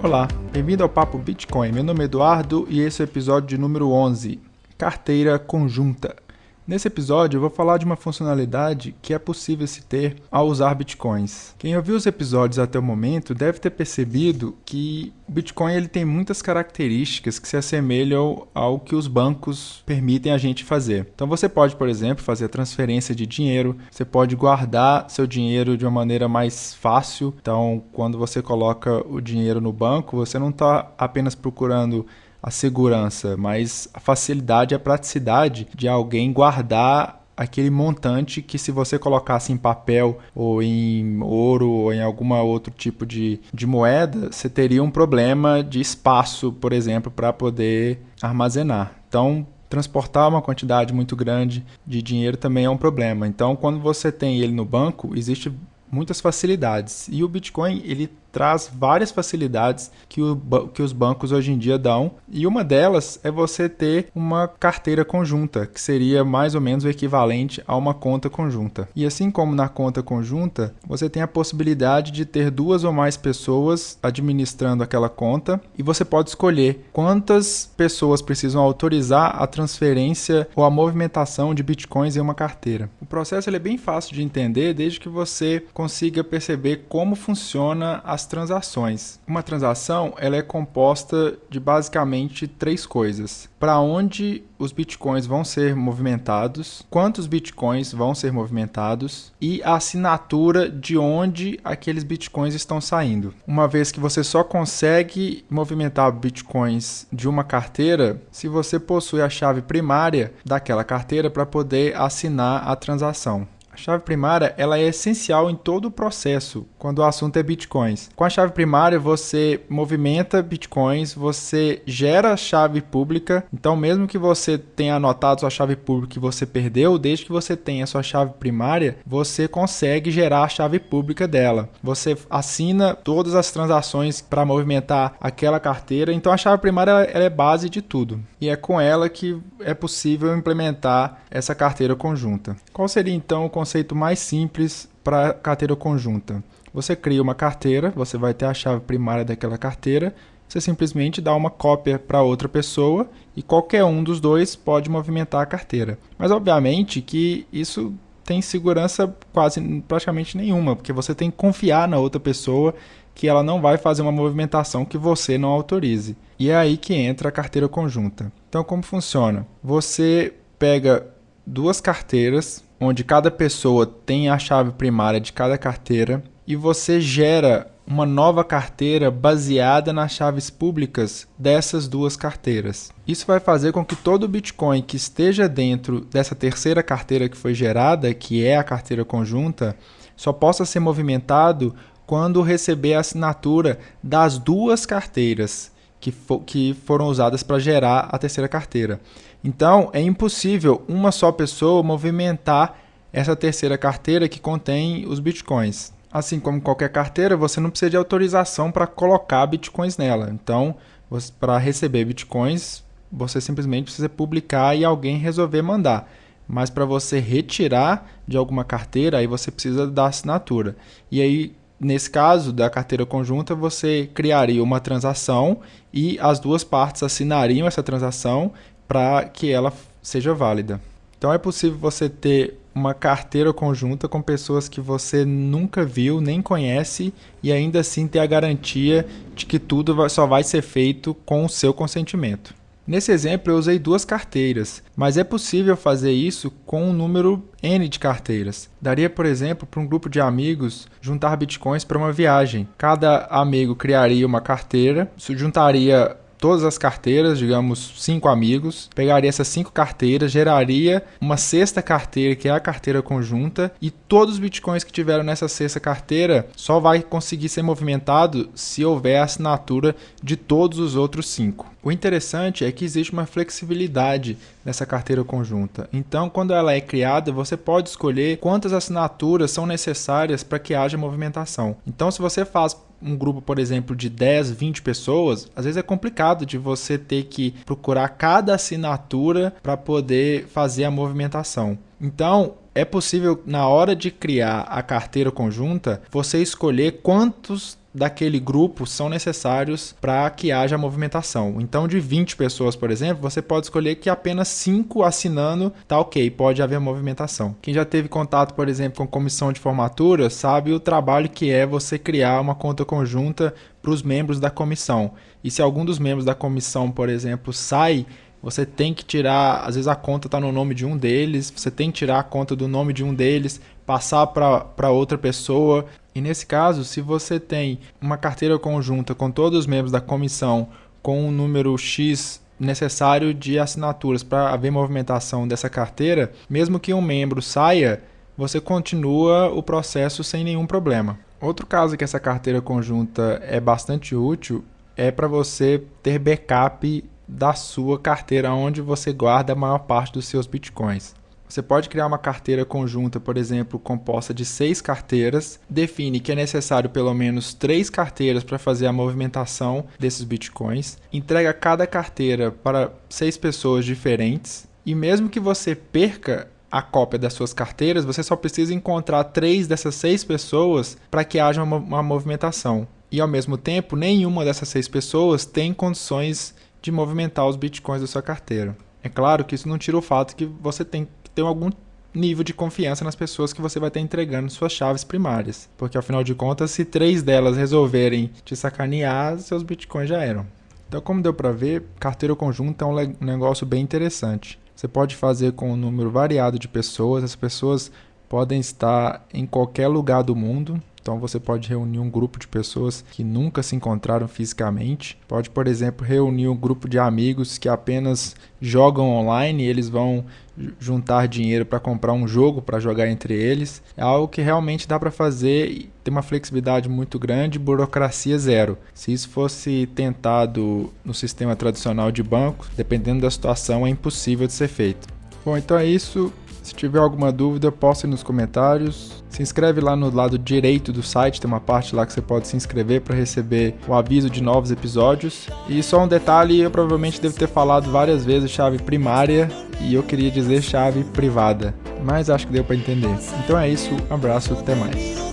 Olá, bem-vindo ao Papo Bitcoin. Meu nome é Eduardo e esse é o episódio número 11, Carteira Conjunta. Nesse episódio eu vou falar de uma funcionalidade que é possível se ter ao usar bitcoins. Quem ouviu os episódios até o momento deve ter percebido que Bitcoin ele tem muitas características que se assemelham ao que os bancos permitem a gente fazer. Então você pode, por exemplo, fazer a transferência de dinheiro, você pode guardar seu dinheiro de uma maneira mais fácil. Então, quando você coloca o dinheiro no banco, você não está apenas procurando a segurança, mas a facilidade a praticidade de alguém guardar aquele montante que se você colocasse em papel ou em ouro ou em alguma outro tipo de, de moeda, você teria um problema de espaço, por exemplo, para poder armazenar. Então, transportar uma quantidade muito grande de dinheiro também é um problema. Então, quando você tem ele no banco, existe muitas facilidades. E o Bitcoin, ele traz várias facilidades que, o, que os bancos hoje em dia dão, e uma delas é você ter uma carteira conjunta, que seria mais ou menos o equivalente a uma conta conjunta. E assim como na conta conjunta, você tem a possibilidade de ter duas ou mais pessoas administrando aquela conta, e você pode escolher quantas pessoas precisam autorizar a transferência ou a movimentação de bitcoins em uma carteira. O processo é bem fácil de entender desde que você consiga perceber como funciona a as transações. Uma transação ela é composta de basicamente três coisas: para onde os bitcoins vão ser movimentados, quantos bitcoins vão ser movimentados e a assinatura de onde aqueles bitcoins estão saindo. Uma vez que você só consegue movimentar bitcoins de uma carteira se você possui a chave primária daquela carteira para poder assinar a transação chave primária ela é essencial em todo o processo quando o assunto é bitcoins. Com a chave primária você movimenta bitcoins, você gera chave pública. Então mesmo que você tenha anotado sua chave pública e você perdeu, desde que você tenha sua chave primária, você consegue gerar a chave pública dela. Você assina todas as transações para movimentar aquela carteira. Então a chave primária ela é base de tudo e é com ela que é possível implementar essa carteira conjunta. Qual seria então o conceito mais simples para carteira conjunta? Você cria uma carteira, você vai ter a chave primária daquela carteira, você simplesmente dá uma cópia para outra pessoa e qualquer um dos dois pode movimentar a carteira. Mas obviamente que isso tem segurança quase praticamente nenhuma, porque você tem que confiar na outra pessoa que ela não vai fazer uma movimentação que você não autorize. E é aí que entra a carteira conjunta. Então, como funciona? Você pega duas carteiras, onde cada pessoa tem a chave primária de cada carteira, e você gera uma nova carteira baseada nas chaves públicas dessas duas carteiras. Isso vai fazer com que todo Bitcoin que esteja dentro dessa terceira carteira que foi gerada, que é a carteira conjunta, só possa ser movimentado quando receber a assinatura das duas carteiras que, que foram usadas para gerar a terceira carteira. Então, é impossível uma só pessoa movimentar essa terceira carteira que contém os bitcoins. Assim como qualquer carteira, você não precisa de autorização para colocar bitcoins nela. Então, para receber bitcoins, você simplesmente precisa publicar e alguém resolver mandar. Mas para você retirar de alguma carteira, aí você precisa da assinatura. E aí Nesse caso da carteira conjunta, você criaria uma transação e as duas partes assinariam essa transação para que ela seja válida. Então é possível você ter uma carteira conjunta com pessoas que você nunca viu, nem conhece e ainda assim ter a garantia de que tudo só vai ser feito com o seu consentimento. Nesse exemplo, eu usei duas carteiras, mas é possível fazer isso com um número N de carteiras. Daria, por exemplo, para um grupo de amigos juntar bitcoins para uma viagem. Cada amigo criaria uma carteira, juntaria todas as carteiras, digamos, cinco amigos, pegaria essas cinco carteiras, geraria uma sexta carteira, que é a carteira conjunta, e todos os bitcoins que tiveram nessa sexta carteira só vai conseguir ser movimentado se houver a assinatura de todos os outros cinco. O interessante é que existe uma flexibilidade nessa carteira conjunta. Então, quando ela é criada, você pode escolher quantas assinaturas são necessárias para que haja movimentação. Então, se você faz um grupo, por exemplo, de 10, 20 pessoas, às vezes é complicado de você ter que procurar cada assinatura para poder fazer a movimentação. Então, é possível, na hora de criar a carteira conjunta, você escolher quantos daquele grupo são necessários para que haja movimentação. Então, de 20 pessoas, por exemplo, você pode escolher que apenas 5 assinando tá ok, pode haver movimentação. Quem já teve contato, por exemplo, com comissão de formatura, sabe o trabalho que é você criar uma conta conjunta para os membros da comissão. E se algum dos membros da comissão, por exemplo, sai você tem que tirar, às vezes a conta está no nome de um deles, você tem que tirar a conta do nome de um deles, passar para outra pessoa. E nesse caso, se você tem uma carteira conjunta com todos os membros da comissão com um número X necessário de assinaturas para haver movimentação dessa carteira, mesmo que um membro saia, você continua o processo sem nenhum problema. Outro caso que essa carteira conjunta é bastante útil é para você ter backup da sua carteira onde você guarda a maior parte dos seus bitcoins. Você pode criar uma carteira conjunta, por exemplo, composta de seis carteiras, define que é necessário pelo menos três carteiras para fazer a movimentação desses bitcoins, entrega cada carteira para seis pessoas diferentes, e mesmo que você perca a cópia das suas carteiras, você só precisa encontrar três dessas seis pessoas para que haja uma, uma movimentação. E ao mesmo tempo, nenhuma dessas seis pessoas tem condições de movimentar os bitcoins da sua carteira. É claro que isso não tira o fato que você tem que ter algum nível de confiança nas pessoas que você vai estar entregando suas chaves primárias. Porque afinal de contas, se três delas resolverem te sacanear, seus bitcoins já eram. Então, como deu para ver, carteira conjunta é um negócio bem interessante. Você pode fazer com um número variado de pessoas, as pessoas podem estar em qualquer lugar do mundo, então você pode reunir um grupo de pessoas que nunca se encontraram fisicamente. Pode, por exemplo, reunir um grupo de amigos que apenas jogam online e eles vão juntar dinheiro para comprar um jogo para jogar entre eles. É algo que realmente dá para fazer e tem uma flexibilidade muito grande, burocracia zero. Se isso fosse tentado no sistema tradicional de banco, dependendo da situação, é impossível de ser feito. Bom, então é isso. Se tiver alguma dúvida, poste nos comentários. Se inscreve lá no lado direito do site, tem uma parte lá que você pode se inscrever para receber o aviso de novos episódios. E só um detalhe, eu provavelmente devo ter falado várias vezes chave primária e eu queria dizer chave privada, mas acho que deu para entender. Então é isso, um abraço, até mais.